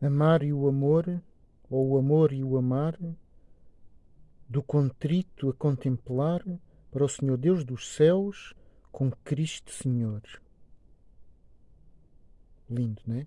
Amar e o amor, ou o amor e o amar, do contrito a contemplar para o Senhor Deus dos céus com Cristo Senhor. Lindo, não é?